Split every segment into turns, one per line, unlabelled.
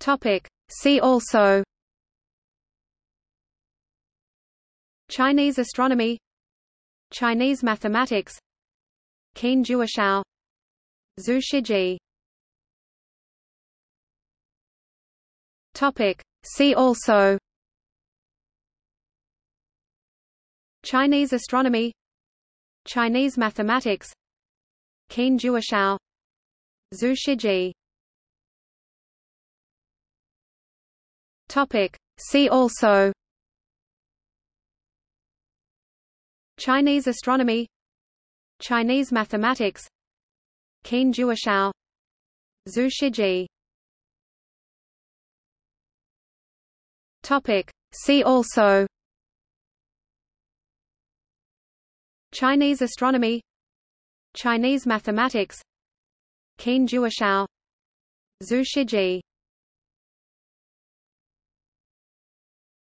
Topic. See also. Chinese astronomy. Chinese mathematics. Qin Jiushao Zhu Shijie. Topic. See also. Chinese astronomy. Chinese mathematics. Qin Jiushao Zhu Shijie Topic. See also Chinese astronomy Chinese mathematics Qin Jiushao Zhu Shijie Topic. See also Chinese astronomy Chinese mathematics Qin Jiushao Zhu Shijie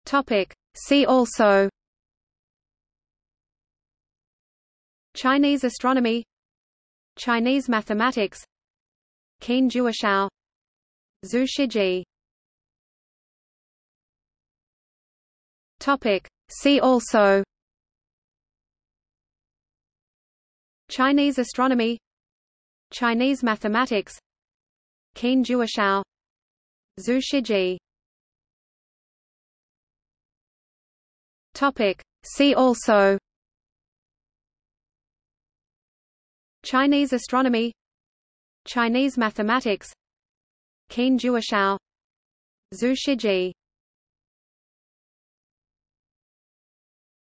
Topic. See also Chinese astronomy Chinese mathematics Qin Jiushao Zhu Shijie Topic. See also Chinese astronomy Chinese mathematics Qin Jiushao Zhu Shijie Topic. See also Chinese astronomy Chinese mathematics Qin Jiushao Zhu Shijie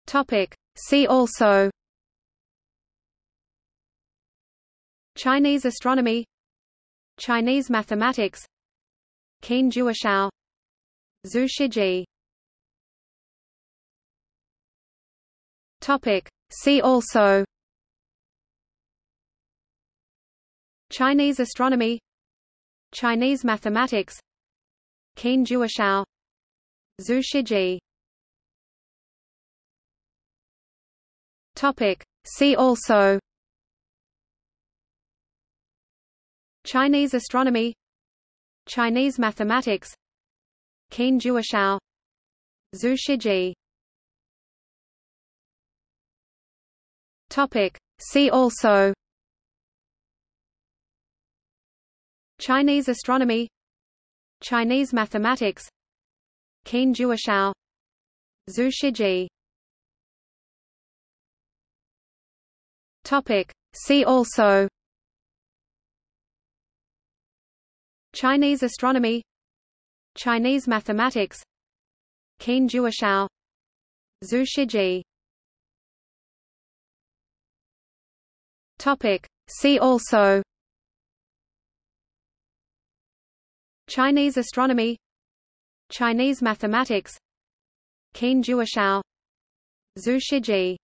Topic. See also Chinese astronomy Chinese mathematics Qin Jiushao Zhu Shijie Topic. See also Chinese astronomy Chinese mathematics Qin Jiushao Zhu Shijie Topic. See also Chinese astronomy Chinese mathematics Qin Jiushao Zhu Shijie Topic. See also. Chinese astronomy. Chinese mathematics. Qin Jiushao Zhu Shijie. Topic. See also. Chinese astronomy. Chinese mathematics. Qin Jiushao Zhu Shijie Topic. See also. Chinese astronomy. Chinese mathematics. Qin Jiushao Zhu Shijie.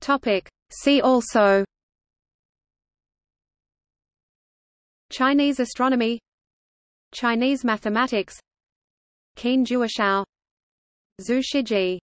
Topic. See also. Chinese astronomy. Chinese mathematics. Qin Jiushao Zhu Shijie